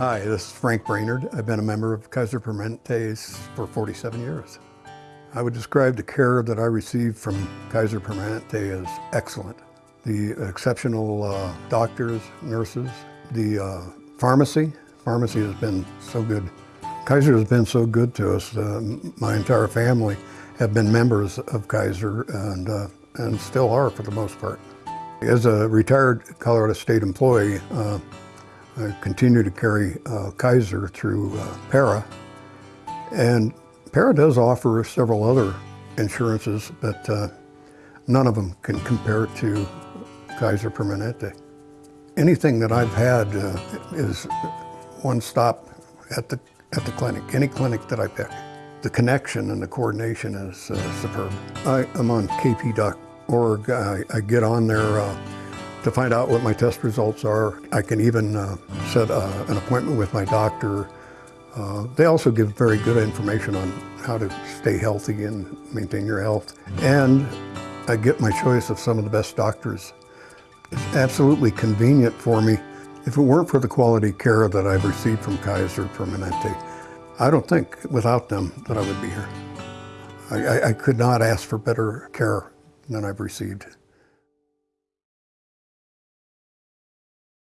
Hi, this is Frank Brainerd. I've been a member of Kaiser Permanente's for 47 years. I would describe the care that I received from Kaiser Permanente as excellent. The exceptional uh, doctors, nurses, the uh, pharmacy. Pharmacy has been so good. Kaiser has been so good to us. Uh, my entire family have been members of Kaiser and, uh, and still are for the most part. As a retired Colorado State employee, uh, I continue to carry uh, Kaiser through uh, PERA. And PERA does offer several other insurances, but uh, none of them can compare to Kaiser Permanente. Anything that I've had uh, is one stop at the, at the clinic, any clinic that I pick. The connection and the coordination is uh, superb. I am on kp.org. I, I get on there uh, to find out what my test results are. I can even uh, set uh, an appointment with my doctor. Uh, they also give very good information on how to stay healthy and maintain your health. And I get my choice of some of the best doctors. It's absolutely convenient for me. If it weren't for the quality care that I've received from Kaiser Permanente, I don't think without them that I would be here. I, I, I could not ask for better care than I've received.